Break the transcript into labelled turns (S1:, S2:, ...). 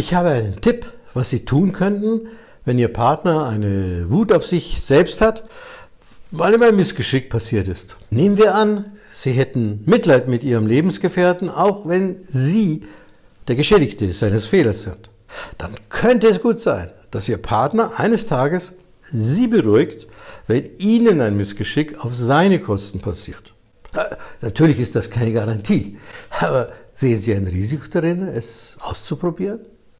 S1: Ich habe einen Tipp, was Sie tun könnten, wenn Ihr Partner eine Wut auf sich selbst hat, weil ihm ein Missgeschick passiert ist. Nehmen wir an, Sie hätten Mitleid mit Ihrem Lebensgefährten, auch wenn Sie der Geschädigte seines Fehlers sind. Dann könnte es gut sein, dass Ihr Partner eines Tages Sie beruhigt, wenn Ihnen ein Missgeschick auf seine Kosten passiert. Äh, natürlich ist das keine Garantie, aber sehen Sie ein Risiko darin, es auszuprobieren?